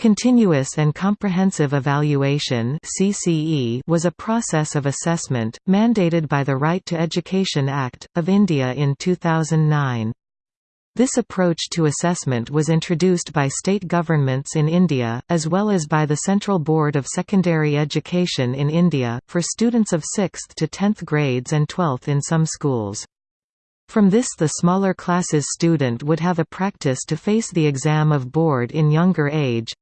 Continuous and Comprehensive Evaluation was a process of assessment, mandated by the Right to Education Act, of India in 2009. This approach to assessment was introduced by state governments in India, as well as by the Central Board of Secondary Education in India, for students of 6th to 10th grades and 12th in some schools. From this the smaller classes student would have a practice to face the exam of board in younger age,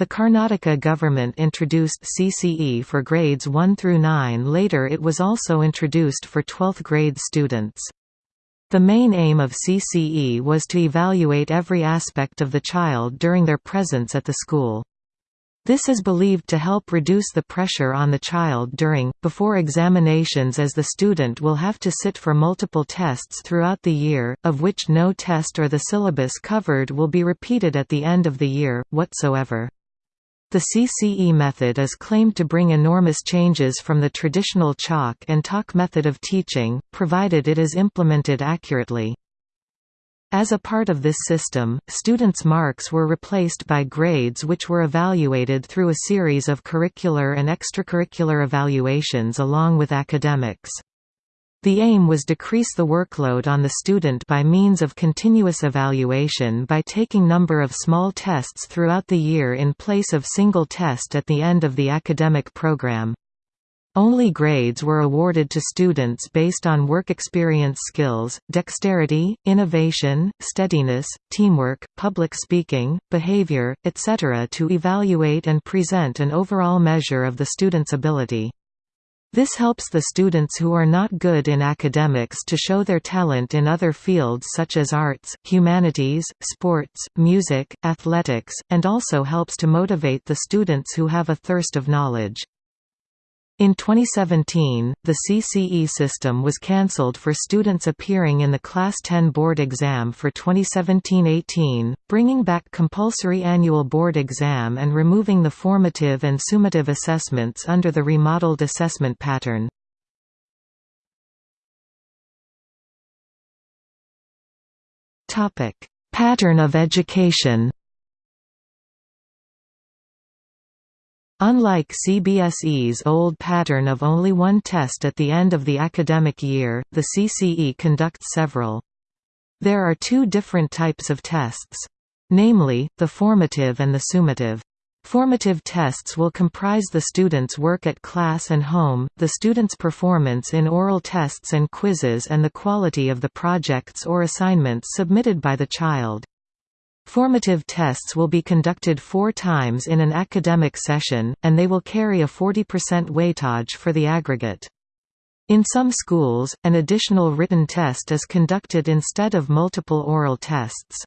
the Karnataka government introduced CCE for grades 1 through 9 later it was also introduced for 12th grade students. The main aim of CCE was to evaluate every aspect of the child during their presence at the school. This is believed to help reduce the pressure on the child during, before examinations as the student will have to sit for multiple tests throughout the year, of which no test or the syllabus covered will be repeated at the end of the year, whatsoever. The CCE method is claimed to bring enormous changes from the traditional chalk and talk method of teaching, provided it is implemented accurately. As a part of this system, students' marks were replaced by grades which were evaluated through a series of curricular and extracurricular evaluations along with academics. The aim was decrease the workload on the student by means of continuous evaluation by taking number of small tests throughout the year in place of single test at the end of the academic program. Only grades were awarded to students based on work experience skills, dexterity, innovation, steadiness, teamwork, public speaking, behavior, etc. to evaluate and present an overall measure of the student's ability. This helps the students who are not good in academics to show their talent in other fields such as arts, humanities, sports, music, athletics, and also helps to motivate the students who have a thirst of knowledge. In 2017, the CCE system was cancelled for students appearing in the Class 10 board exam for 2017–18, bringing back compulsory annual board exam and removing the formative and summative assessments under the remodeled assessment pattern. Pattern of education Unlike CBSE's old pattern of only one test at the end of the academic year, the CCE conducts several. There are two different types of tests. Namely, the formative and the summative. Formative tests will comprise the student's work at class and home, the student's performance in oral tests and quizzes and the quality of the projects or assignments submitted by the child. Formative tests will be conducted four times in an academic session, and they will carry a 40% weightage for the aggregate. In some schools, an additional written test is conducted instead of multiple oral tests.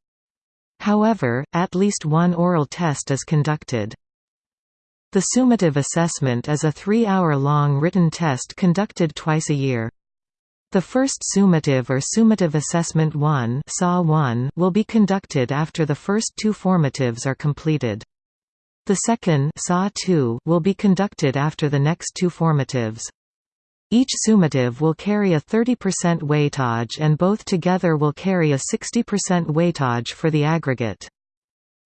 However, at least one oral test is conducted. The summative assessment is a three-hour-long written test conducted twice a year. The first summative or summative assessment 1 will be conducted after the first two formatives are completed. The second 2, will be conducted after the next two formatives. Each summative will carry a 30% weightage and both together will carry a 60% weightage for the aggregate.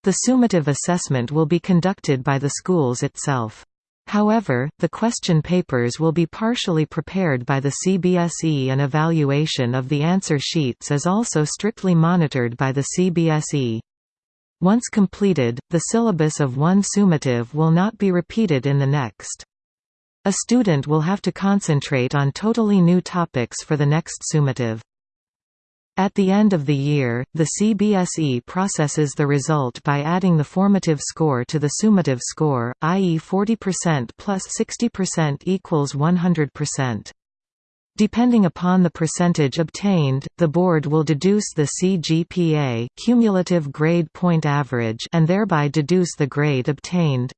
The summative assessment will be conducted by the schools itself. However, the question papers will be partially prepared by the CBSE and evaluation of the answer sheets is also strictly monitored by the CBSE. Once completed, the syllabus of one summative will not be repeated in the next. A student will have to concentrate on totally new topics for the next summative. At the end of the year, the CBSE processes the result by adding the formative score to the summative score, i.e. 40% plus 60% equals 100%. Depending upon the percentage obtained, the board will deduce the CGPA cumulative grade point average and thereby deduce the grade obtained.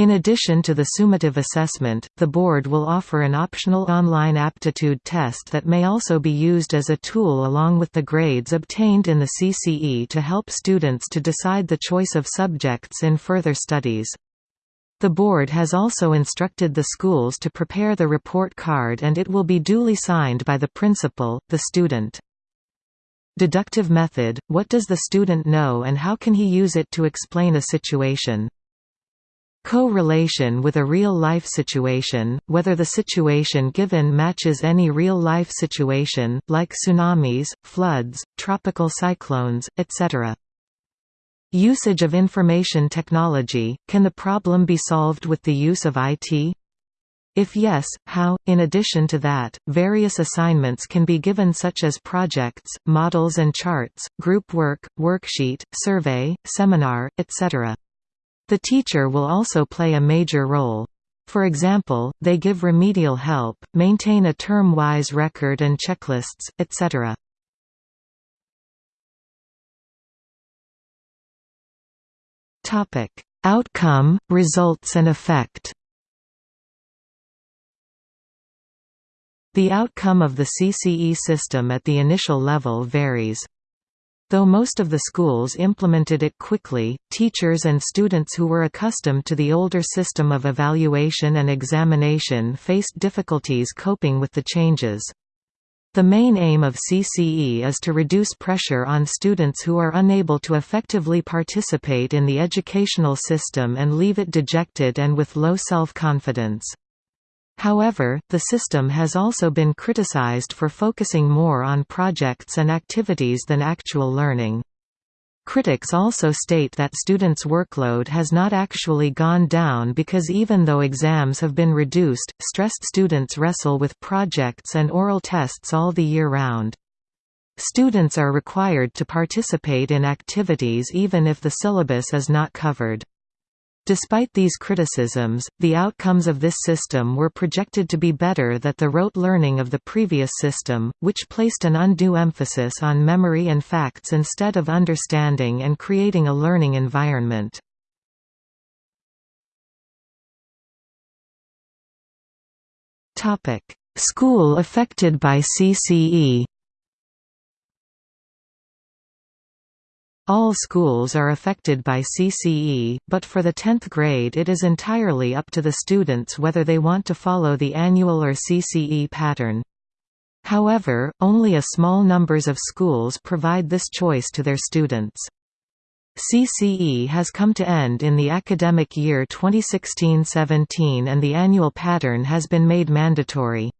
In addition to the summative assessment, the board will offer an optional online aptitude test that may also be used as a tool along with the grades obtained in the CCE to help students to decide the choice of subjects in further studies. The board has also instructed the schools to prepare the report card and it will be duly signed by the principal, the student. Deductive method – What does the student know and how can he use it to explain a situation? Co-relation with a real-life situation, whether the situation given matches any real-life situation, like tsunamis, floods, tropical cyclones, etc. Usage of information technology – Can the problem be solved with the use of IT? If yes, how? In addition to that, various assignments can be given such as projects, models and charts, group work, worksheet, survey, seminar, etc. The teacher will also play a major role. For example, they give remedial help, maintain a term-wise record and checklists, etc. Outcome, results and effect The outcome of the CCE system at the initial level varies. Though most of the schools implemented it quickly, teachers and students who were accustomed to the older system of evaluation and examination faced difficulties coping with the changes. The main aim of CCE is to reduce pressure on students who are unable to effectively participate in the educational system and leave it dejected and with low self-confidence. However, the system has also been criticized for focusing more on projects and activities than actual learning. Critics also state that students' workload has not actually gone down because even though exams have been reduced, stressed students wrestle with projects and oral tests all the year round. Students are required to participate in activities even if the syllabus is not covered. Despite these criticisms, the outcomes of this system were projected to be better than the rote learning of the previous system, which placed an undue emphasis on memory and facts instead of understanding and creating a learning environment. School affected by CCE All schools are affected by CCE, but for the 10th grade it is entirely up to the students whether they want to follow the annual or CCE pattern. However, only a small numbers of schools provide this choice to their students. CCE has come to end in the academic year 2016–17 and the annual pattern has been made mandatory.